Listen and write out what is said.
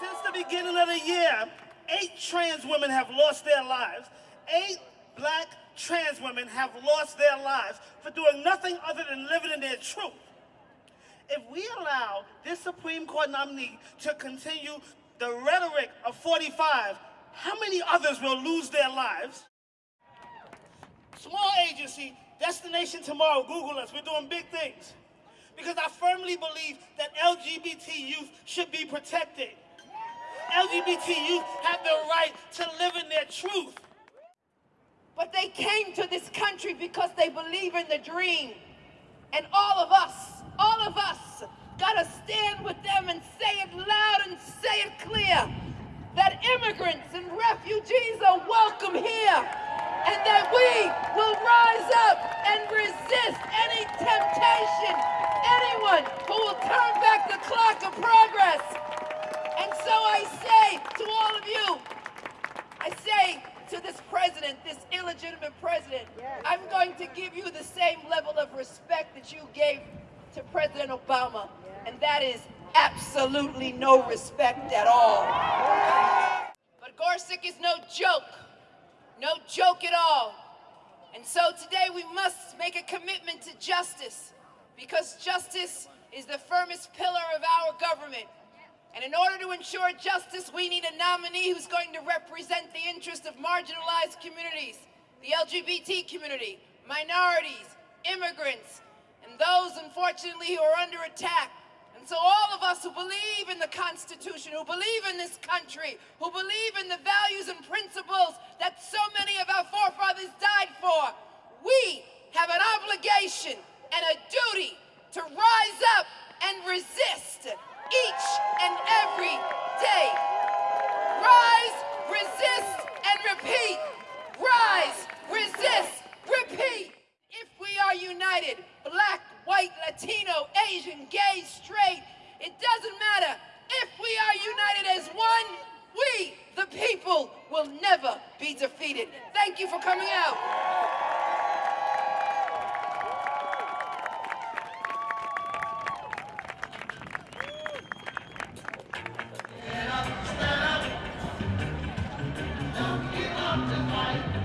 Since the beginning of the year, eight trans women have lost their lives. Eight black trans women have lost their lives for doing nothing other than living in their truth. If we allow this Supreme Court nominee to continue the rhetoric of 45, how many others will lose their lives? Small agency, Destination Tomorrow, Google us, we're doing big things. Because I firmly believe that LGBT youth should be protected. LGBT youth have the right to live in their truth. But they came to this country because they believe in the dream. And all of us, all of us, gotta stand with them and say it loud and say it clear that immigrants and refugees are welcome here and that we will rise up and resist any temptation, anyone who will turn back the clock of progress. And so I say to all of you, I say to this president, this illegitimate president, yes. I'm going to give you the same level of respect that you gave to President Obama, yes. and that is absolutely no respect at all. But Gorsuch is no joke, no joke at all. And so today we must make a commitment to justice, because justice is the firmest pillar of our government. And in order to ensure justice, we need a nominee who's going to represent the interests of marginalized communities, the LGBT community, minorities, immigrants, and those, unfortunately, who are under attack. And so all of us who believe in the Constitution, who believe in this country, who believe in the values and principles that so many of our forefathers straight. It doesn't matter. If we are united as one, we, the people, will never be defeated. Thank you for coming out. Stand up, stand up. Don't give up the fight.